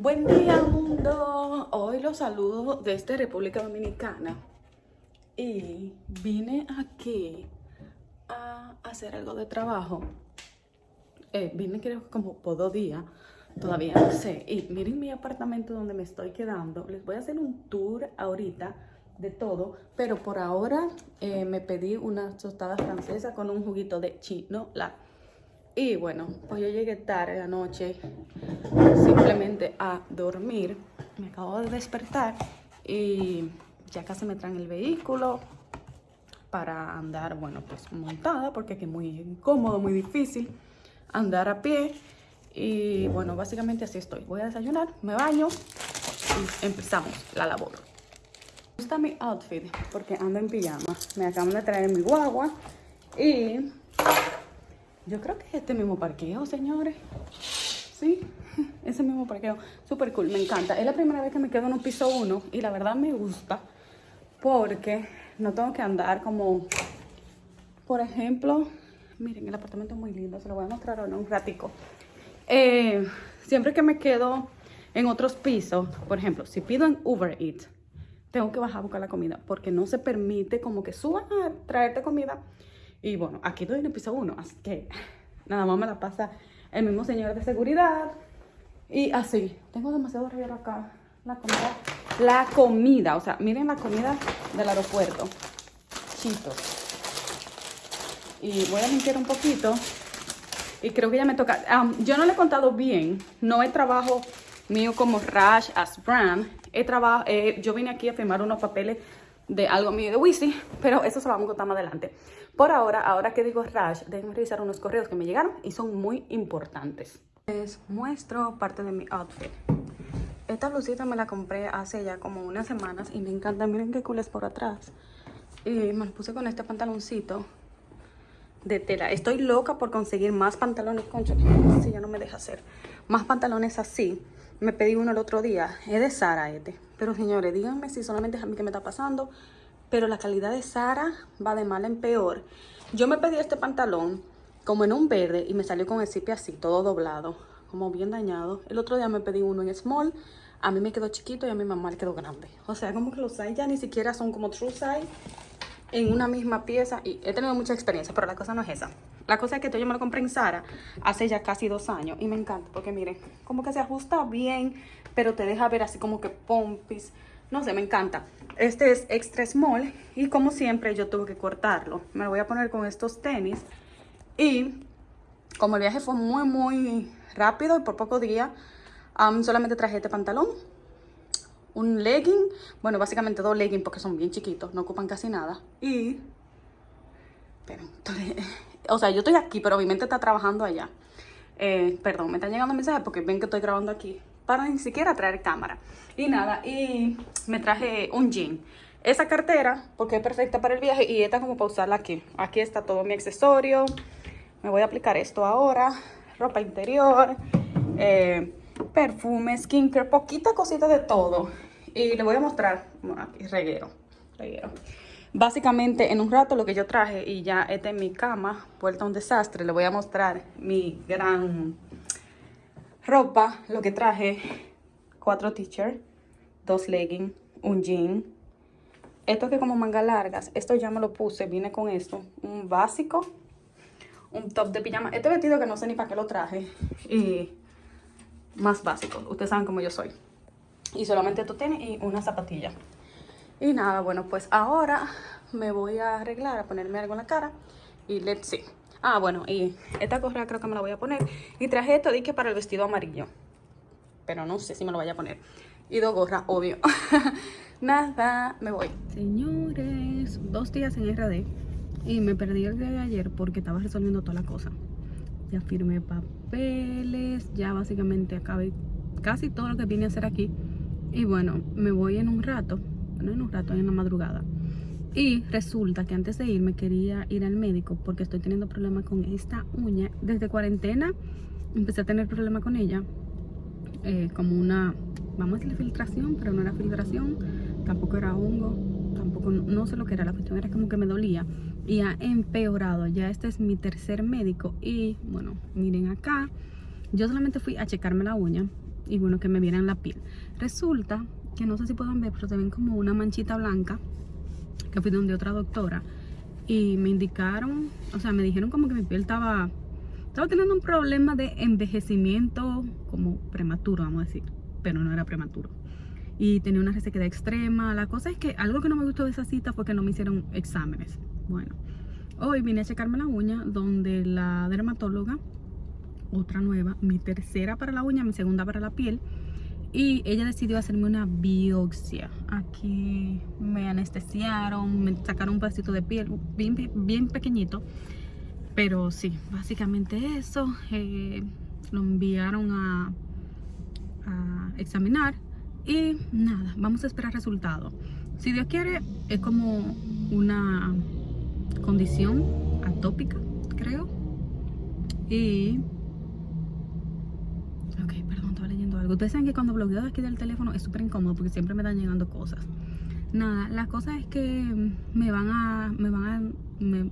Buen día mundo, hoy los saludo desde República Dominicana y vine aquí a hacer algo de trabajo. Eh, vine creo como por dos días, todavía no sé. Y miren mi apartamento donde me estoy quedando. Les voy a hacer un tour ahorita de todo, pero por ahora eh, me pedí una tostada francesa con un juguito de chinola. Y bueno, pues yo llegué tarde anoche simplemente a dormir. Me acabo de despertar y ya casi me traen el vehículo para andar, bueno, pues montada porque es muy incómodo, muy difícil andar a pie. Y bueno, básicamente así estoy. Voy a desayunar, me baño y empezamos la labor. Me gusta mi outfit porque ando en pijama. Me acaban de traer mi guagua y yo creo que es este mismo parqueo, señores. Sí, ese mismo parqueo. Súper cool, me encanta. Es la primera vez que me quedo en un piso 1 y la verdad me gusta porque no tengo que andar como... Por ejemplo, miren, el apartamento es muy lindo. Se lo voy a mostrar ahora un ratico. Eh, siempre que me quedo en otros pisos, por ejemplo, si pido en Uber Eats, tengo que bajar a buscar la comida porque no se permite como que suban a traerte comida y bueno, aquí estoy en el piso 1, así que nada más me la pasa el mismo señor de seguridad. Y así, tengo demasiado reguero acá. La comida, la comida, o sea, miren la comida del aeropuerto. Chitos. Y voy a limpiar un poquito. Y creo que ya me toca. yo no le he contado bien. No es trabajo mío como Rash as brand. He trabajo, eh, yo vine aquí a firmar unos papeles de algo mío de Wisi, pero eso se lo vamos a contar más adelante. Por ahora, ahora que digo Rash, déjenme revisar unos correos que me llegaron y son muy importantes. Les muestro parte de mi outfit. Esta blusita me la compré hace ya como unas semanas y me encanta. Miren qué cool es por atrás. Y me la puse con este pantaloncito de tela. Estoy loca por conseguir más pantalones, concha, si ya no me deja hacer. Más pantalones así. Me pedí uno el otro día. Es de Sara este. Pero señores, díganme si solamente es a mí que me está pasando pero la calidad de Sara va de mal en peor. Yo me pedí este pantalón como en un verde y me salió con el zipe así, todo doblado, como bien dañado. El otro día me pedí uno en small, a mí me quedó chiquito y a mi mamá le quedó grande. O sea, como que los size ya ni siquiera son como true size en una misma pieza y he tenido mucha experiencia, pero la cosa no es esa. La cosa es que yo me lo compré en Sara hace ya casi dos años y me encanta porque miren, como que se ajusta bien, pero te deja ver así como que pompis. No sé, me encanta. Este es extra small y como siempre yo tuve que cortarlo. Me lo voy a poner con estos tenis. Y como el viaje fue muy, muy rápido y por pocos días, solamente traje este pantalón, un legging, bueno, básicamente dos leggings porque son bien chiquitos, no ocupan casi nada. Y, o sea, yo estoy aquí, pero mi mente está trabajando allá. Eh, perdón, me están llegando mensajes porque ven que estoy grabando aquí para ni siquiera traer cámara. Y nada, y me traje un jean. Esa cartera, porque es perfecta para el viaje, y esta como para usarla aquí. Aquí está todo mi accesorio. Me voy a aplicar esto ahora. Ropa interior, eh, perfume, skincare, poquita cosita de todo. Y le voy a mostrar, aquí reguero, reguero. Básicamente en un rato lo que yo traje y ya esta en mi cama, vuelta a un desastre, le voy a mostrar mi gran ropa, lo que traje, cuatro t-shirts, dos leggings, un jean. Esto que como manga largas, esto ya me lo puse, viene con esto, un básico, un top de pijama. Este vestido que no sé ni para qué lo traje y más básico, ustedes saben cómo yo soy. Y solamente esto tiene y una zapatilla. Y nada, bueno, pues ahora me voy a arreglar, a ponerme algo en la cara y let's see. Ah, bueno, y esta correa creo que me la voy a poner. Y traje esto, dije, para el vestido amarillo. Pero no sé si me lo vaya a poner. Y dos gorras, obvio. Nada, me voy. Señores, dos días en RD. Y me perdí el día de ayer porque estaba resolviendo toda la cosa. Ya firmé papeles, ya básicamente acabé casi todo lo que vine a hacer aquí. Y bueno, me voy en un rato, no en un rato, en la madrugada y resulta que antes de irme quería ir al médico porque estoy teniendo problemas con esta uña. Desde cuarentena empecé a tener problemas con ella. Eh, como una, vamos a decir filtración, pero no era filtración. Tampoco era hongo. No sé lo que era. La cuestión era como que me dolía. Y ha empeorado. Ya este es mi tercer médico. Y bueno, miren acá. Yo solamente fui a checarme la uña. y bueno, que me vieran la piel. Resulta que no sé si pueden ver, pero se ven como una manchita blanca que fui donde otra doctora y me indicaron, o sea, me dijeron como que mi piel estaba estaba teniendo un problema de envejecimiento como prematuro, vamos a decir, pero no era prematuro. Y tenía una resequedad extrema. La cosa es que algo que no me gustó de esa cita fue que no me hicieron exámenes. Bueno, hoy vine a checarme la uña donde la dermatóloga, otra nueva, mi tercera para la uña, mi segunda para la piel, y ella decidió hacerme una biopsia. Aquí me anestesiaron, me sacaron un pedacito de piel bien, bien pequeñito. Pero sí, básicamente eso. Eh, lo enviaron a, a examinar y nada, vamos a esperar resultados. Si Dios quiere, es como una condición atópica, creo. Y Ustedes saben que cuando bloqueo de aquí del teléfono es súper incómodo porque siempre me están llegando cosas. Nada, la cosa es que me van a... Me van a... Me,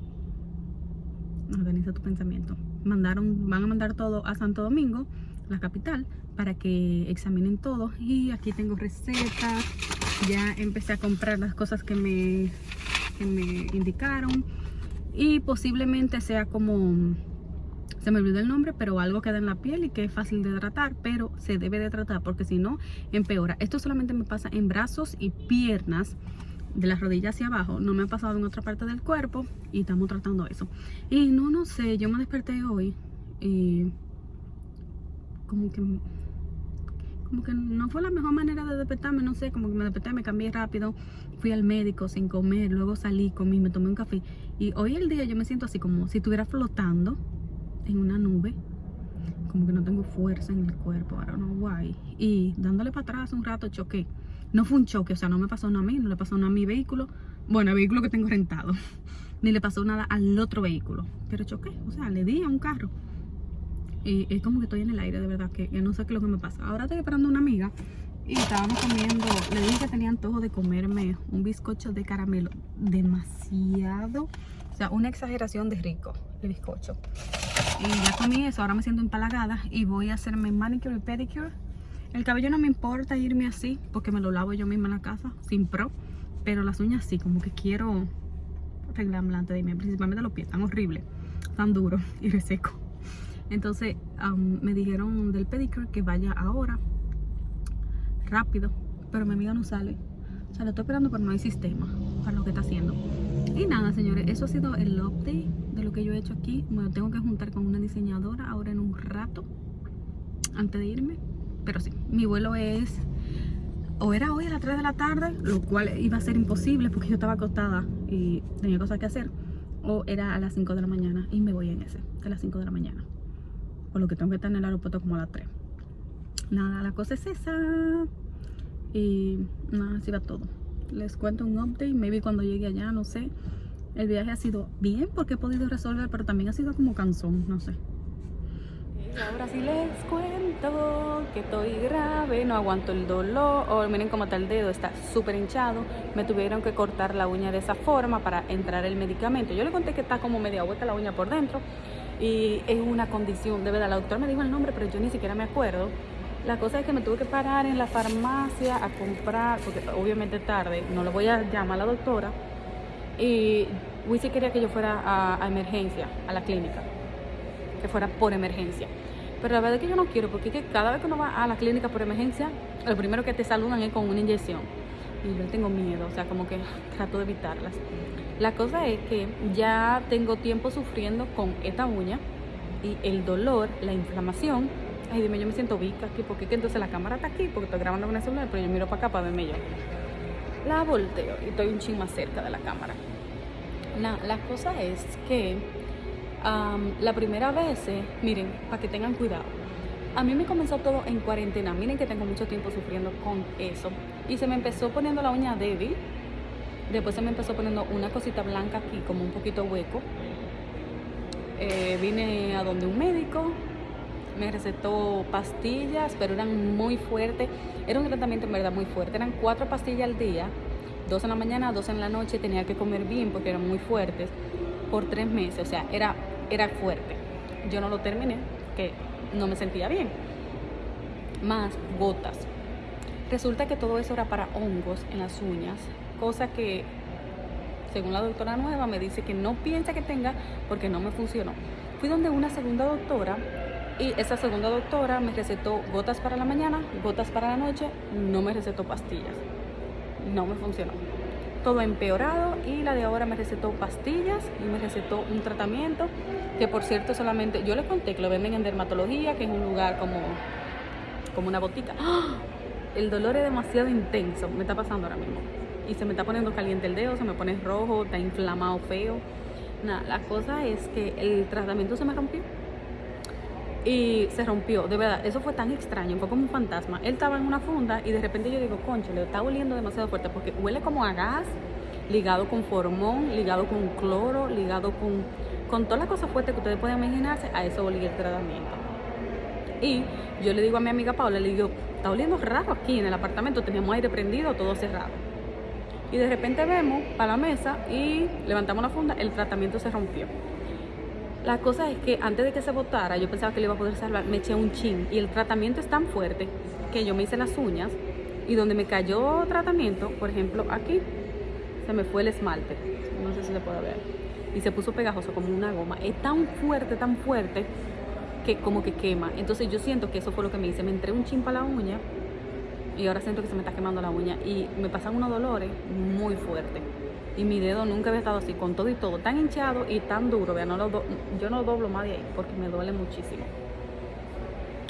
organiza tu pensamiento. Mandaron, van a mandar todo a Santo Domingo, la capital, para que examinen todo. Y aquí tengo recetas. Ya empecé a comprar las cosas que me, que me indicaron. Y posiblemente sea como se me olvidó el nombre, pero algo queda en la piel y que es fácil de tratar, pero se debe de tratar porque si no, empeora. Esto solamente me pasa en brazos y piernas, de las rodillas hacia abajo. No me ha pasado en otra parte del cuerpo y estamos tratando eso. Y no, no sé, yo me desperté hoy y como que como que no fue la mejor manera de despertarme, no sé, como que me desperté, me cambié rápido, fui al médico sin comer, luego salí, comí, me tomé un café. Y hoy el día yo me siento así como si estuviera flotando en una nube como que no tengo fuerza en el cuerpo, ahora no guay y dándole para atrás un rato choqué. No fue un choque, o sea, no me pasó nada a mí, no le pasó nada a mi vehículo. Bueno, el vehículo que tengo rentado. Ni le pasó nada al otro vehículo pero choqué, o sea, le di a un carro y es como que estoy en el aire, de verdad, que, no sé qué es lo que me pasa ahora estoy esperando a una amiga y estábamos comiendo, le dije que tenía antojo de comerme un bizcocho de caramelo demasiado, o sea, una exageración de rico el bizcocho y ya comí eso, ahora me siento empalagada y voy a hacerme manicure y pedicure. El cabello no me importa irme así porque me lo lavo yo misma en la casa, sin pro. Pero las uñas sí, como que quiero arreglarme antes de irme, principalmente los pies, tan horribles, tan duros y reseco. Entonces me dijeron del pedicure que vaya ahora, rápido, pero mi amiga no sale. O sea, lo estoy esperando pero no hay sistema para lo que está haciendo. Y nada, señores, eso ha sido el update de lo que yo he hecho aquí. Me tengo que juntar con una diseñadora ahora en un rato, antes de irme. Pero sí, mi vuelo es... O era hoy a las 3 de la tarde, lo cual iba a ser imposible porque yo estaba acostada y tenía cosas que hacer. O era a las 5 de la mañana y me voy en ese, a las 5 de la mañana. Lo que tengo que estar en el aeropuerto como a las 3. Nada, la cosa es esa. Y nada, así va todo les cuento un update, maybe cuando llegue allá, no sé. El viaje ha sido bien porque he podido resolver, pero también ha sido como cansón, no sé. Ahora sí les cuento que estoy grave, no aguanto el dolor. Oh, miren cómo está el dedo, está súper hinchado. Me tuvieron que cortar la uña de esa forma para entrar el medicamento. Yo le conté que está como media vuelta la uña por dentro y es una condición, de verdad. La doctora me dijo el nombre, pero yo ni siquiera me acuerdo. La cosa es que me tuve que parar en la farmacia a comprar, porque obviamente tarde, no le voy a llamar a la doctora. Y Wisi quería que yo fuera a, emergencia, a la clínica, que fuera por emergencia. Pero la verdad es que yo no quiero, porque cada vez que uno va a la clínica por emergencia, lo primero que te saludan es con una inyección. Y yo tengo miedo, o sea, como que trato de evitarlas. La cosa es que ya tengo tiempo sufriendo con esta uña y el dolor, la inflamación Ay, dime, yo me siento vica aquí, porque entonces la cámara está aquí, porque estoy grabando con el celular, pero yo miro para acá para verme yo. La volteo y estoy un ching más cerca de la cámara. La, la cosa es que la primera vez, miren, para que tengan cuidado. A mí me comenzó todo en cuarentena. Miren que tengo mucho tiempo sufriendo con eso. Y se me empezó poniendo la uña débil. Después se me empezó poniendo una cosita blanca aquí, como un poquito hueco. Eh, vine a donde un médico, me recetó pastillas, pero eran muy fuertes. Era un tratamiento en verdad muy fuerte. Eran cuatro pastillas al día, dos en la mañana, dos en la noche. Tenía que comer bien porque eran muy fuertes por tres meses. O sea, era, era fuerte. Yo no lo terminé, que no me sentía bien. más gotas. Resulta que todo eso era para hongos en las uñas, cosa que según la doctora nueva me dice que no piensa que tenga porque no me funcionó. Fui donde una segunda doctora y esa segunda doctora me recetó gotas para la mañana, gotas para la noche, no me recetó pastillas. No me funcionó. Todo empeorado y la de ahora me recetó pastillas y me recetó un tratamiento que por cierto solamente, yo les conté que lo venden en dermatología, que es un lugar como, como una botica. ¡Ah! El dolor es demasiado intenso, me está pasando ahora mismo. Y se me está poniendo caliente el dedo, se me pone rojo, está inflamado feo. Nada, la cosa es que el tratamiento se me rompió y se rompió, de verdad, eso fue tan extraño, fue como un fantasma. Él estaba en una funda y de repente yo digo, concho, le está oliendo demasiado fuerte porque huele como a gas, ligado con formón, ligado con cloro, ligado con, con todas las cosas fuertes que ustedes pueden imaginarse, a eso olía el tratamiento. Y yo le digo a mi amiga Paula, le digo, está oliendo raro aquí en el apartamento, teníamos aire prendido, todo cerrado. Y de repente vemos para la mesa y levantamos la funda, el tratamiento se rompió. La cosa es que antes de que se botara, yo pensaba que le iba a poder salvar, me eché un chin y el tratamiento es tan fuerte que yo me hice las uñas y donde me cayó tratamiento, por ejemplo, aquí se me fue el esmalte, no sé si se puede ver, y se puso pegajoso como una goma. Es tan fuerte, tan fuerte que como que quema. Entonces yo siento que eso fue lo que me hice, me entré un chin para la uña y ahora siento que se me está quemando la uña y me pasan unos dolores muy fuertes y mi dedo nunca había estado así, con todo y todo, tan hinchado y tan duro, vean, no lo yo no doblo más de ahí porque me duele muchísimo.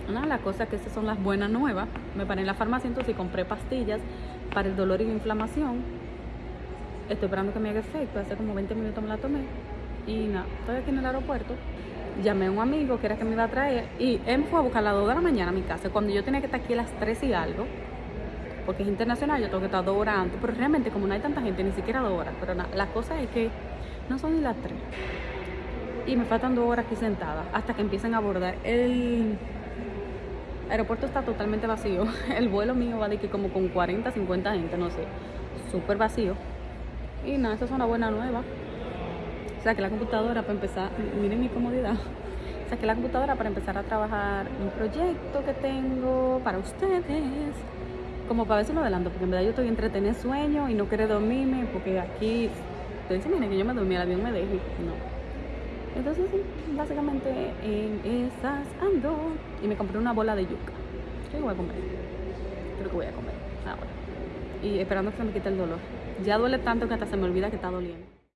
Una la cosa que esas son las buenas nuevas, me paré en la farmacia entonces compré pastillas para el dolor y la inflamación. Estoy esperando que me haga efecto, hace como 20 minutos me la tomé y nada, estoy aquí en el aeropuerto. Llamé a un amigo que era que me iba a traer y él fue a buscar a las 2 de la mañana a mi casa, cuando yo tenía que estar aquí a las 3 y algo porque es internacional, yo tengo que estar dos horas antes, pero realmente como no hay tanta gente, ni siquiera dos horas, pero la cosa es que no son ni las tres. Y me faltan dos horas aquí sentada hasta que empiecen a abordar. El aeropuerto está totalmente vacío. El vuelo mío va de que como con 40, 50 gente, no sé, súper vacío. Y nada, esa es una buena nueva. Que la computadora para empezar, miren mi comodidad. Que la computadora para empezar a trabajar un proyecto que tengo para ustedes como para ver si lo adelanto, porque en verdad yo estoy entretenida sueño y no quiero dormirme, porque aquí, ustedes dicen, que yo me dormí, el avión me deje, no. Entonces sí, básicamente en esas ando y me compré una bola de yuca. ¿Qué voy a comer? Creo que voy a comer ahora. Y esperando que se me quite el dolor. Ya duele tanto que hasta se me olvida que está doliendo.